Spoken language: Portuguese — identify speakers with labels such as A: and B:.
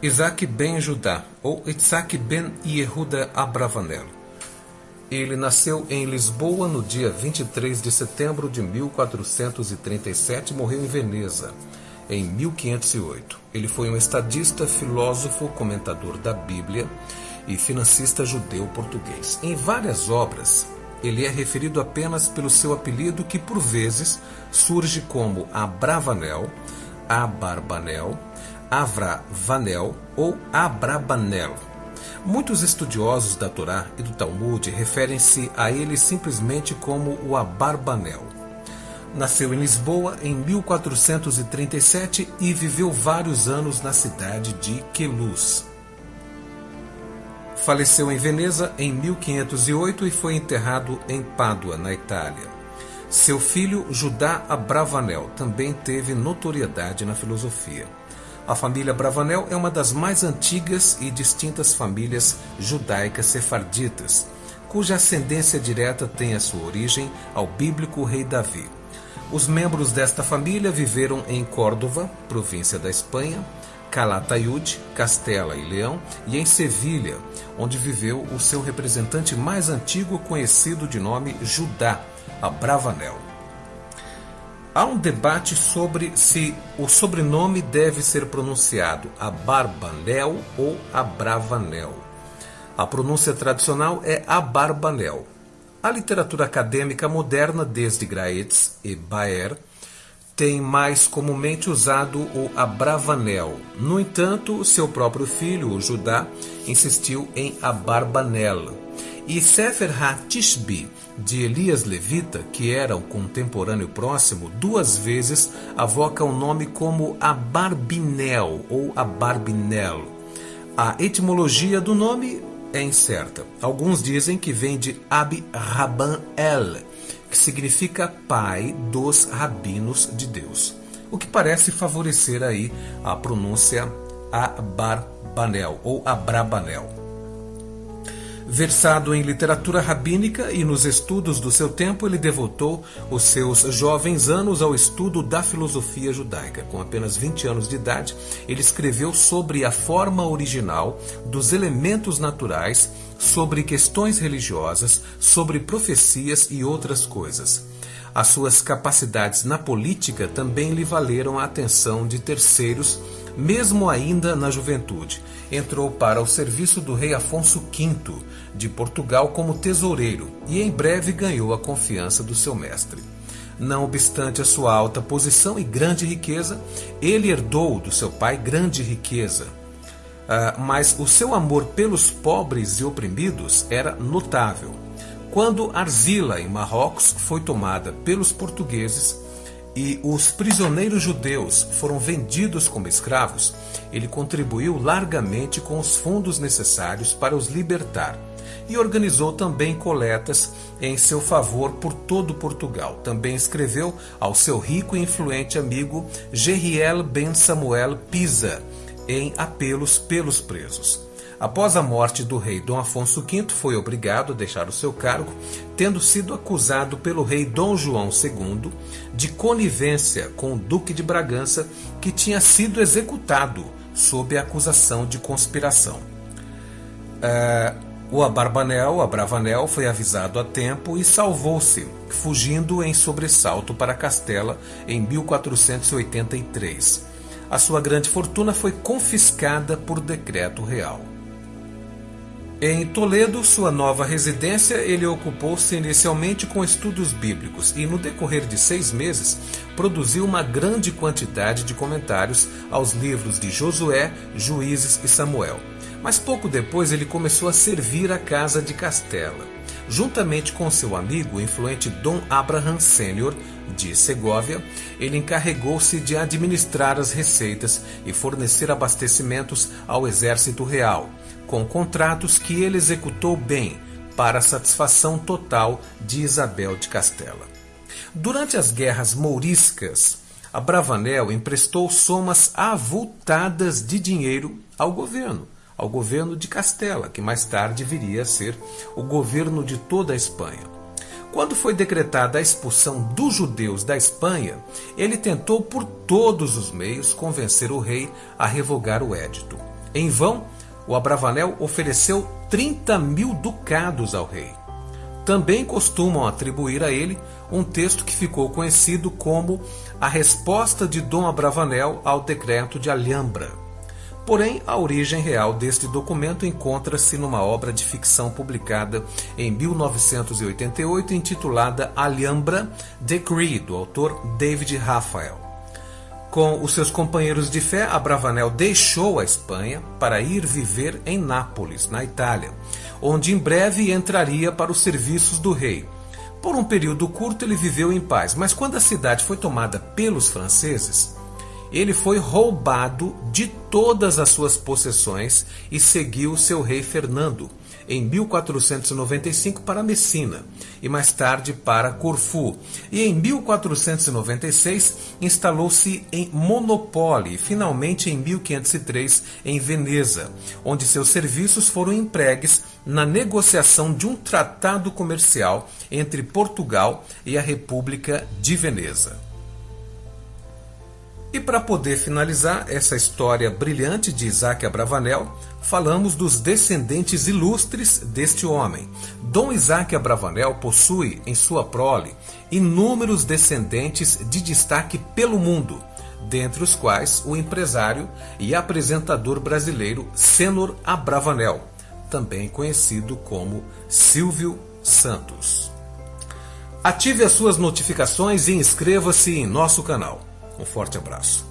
A: Isaac ben Judá, ou Isaac ben Yehuda Abravanel. Ele nasceu em Lisboa no dia 23 de setembro de 1437 e morreu em Veneza em 1508. Ele foi um estadista, filósofo, comentador da Bíblia e financista judeu português. Em várias obras, ele é referido apenas pelo seu apelido que por vezes surge como Abravanel, Abarbanel, Avravanel ou Abrabanel. Muitos estudiosos da Torá e do Talmud referem-se a ele simplesmente como o Abarbanel. Nasceu em Lisboa em 1437 e viveu vários anos na cidade de Queluz. Faleceu em Veneza em 1508 e foi enterrado em Pádua, na Itália. Seu filho, Judá Abravanel, também teve notoriedade na filosofia. A família Bravanel é uma das mais antigas e distintas famílias judaicas sefarditas, cuja ascendência direta tem a sua origem ao bíblico rei Davi. Os membros desta família viveram em Córdoba, província da Espanha, Calatayud, Castela e Leão, e em Sevilha, onde viveu o seu representante mais antigo conhecido de nome Judá, a Bravanel. Há um debate sobre se o sobrenome deve ser pronunciado Abarbanel ou Abravanel. A pronúncia tradicional é Abarbanel. A literatura acadêmica moderna, desde Graetz e Baer, tem mais comumente usado o Abravanel. No entanto, seu próprio filho, o Judá, insistiu em Abarbanel. E Sefer HaTishbi, de Elias Levita, que era um contemporâneo próximo, duas vezes avoca o nome como Abarbinel ou Abarbinel. A etimologia do nome é incerta. Alguns dizem que vem de Ab Rabban El, que significa pai dos rabinos de Deus, o que parece favorecer aí a pronúncia Abarbanel ou Abrabanel. Versado em literatura rabínica e nos estudos do seu tempo, ele devotou os seus jovens anos ao estudo da filosofia judaica. Com apenas 20 anos de idade, ele escreveu sobre a forma original dos elementos naturais, sobre questões religiosas, sobre profecias e outras coisas. As suas capacidades na política também lhe valeram a atenção de terceiros mesmo ainda na juventude, entrou para o serviço do rei Afonso V de Portugal como tesoureiro e em breve ganhou a confiança do seu mestre. Não obstante a sua alta posição e grande riqueza, ele herdou do seu pai grande riqueza. Uh, mas o seu amor pelos pobres e oprimidos era notável. Quando Arzila, em Marrocos, foi tomada pelos portugueses, e os prisioneiros judeus foram vendidos como escravos, ele contribuiu largamente com os fundos necessários para os libertar e organizou também coletas em seu favor por todo Portugal. Também escreveu ao seu rico e influente amigo Geriel Ben Samuel Pisa em apelos pelos presos. Após a morte do rei Dom Afonso V, foi obrigado a deixar o seu cargo, tendo sido acusado pelo rei Dom João II de conivência com o Duque de Bragança, que tinha sido executado sob a acusação de conspiração. Uh, o Abarbanel, Abravanel, foi avisado a tempo e salvou-se, fugindo em sobressalto para Castela em 1483. A sua grande fortuna foi confiscada por decreto real. Em Toledo, sua nova residência, ele ocupou-se inicialmente com estudos bíblicos e, no decorrer de seis meses, produziu uma grande quantidade de comentários aos livros de Josué, Juízes e Samuel. Mas pouco depois ele começou a servir a casa de Castela. Juntamente com seu amigo, o influente Dom Abraham Sênior, de Segóvia, ele encarregou-se de administrar as receitas e fornecer abastecimentos ao exército real com contratos que ele executou bem para a satisfação total de Isabel de Castela. Durante as guerras mouriscas, Abravanel emprestou somas avultadas de dinheiro ao governo, ao governo de Castela, que mais tarde viria a ser o governo de toda a Espanha. Quando foi decretada a expulsão dos judeus da Espanha, ele tentou por todos os meios convencer o rei a revogar o édito. Em vão, o Abravanel ofereceu 30 mil ducados ao rei. Também costumam atribuir a ele um texto que ficou conhecido como a resposta de Dom Abravanel ao decreto de Alhambra. Porém, a origem real deste documento encontra-se numa obra de ficção publicada em 1988 intitulada Alhambra Decree, do autor David Raphael. Com os seus companheiros de fé, Abravanel deixou a Espanha para ir viver em Nápoles, na Itália, onde em breve entraria para os serviços do rei. Por um período curto ele viveu em paz, mas quando a cidade foi tomada pelos franceses, ele foi roubado de todas as suas possessões e seguiu seu rei Fernando em 1495 para Messina e mais tarde para Corfu. E em 1496 instalou-se em Monopole e finalmente em 1503 em Veneza, onde seus serviços foram empregues na negociação de um tratado comercial entre Portugal e a República de Veneza. E para poder finalizar essa história brilhante de Isaac Abravanel, falamos dos descendentes ilustres deste homem. Dom Isaac Abravanel possui em sua prole inúmeros descendentes de destaque pelo mundo, dentre os quais o empresário e apresentador brasileiro Senor Abravanel, também conhecido como Silvio Santos. Ative as suas notificações e inscreva-se em nosso canal. Um forte abraço.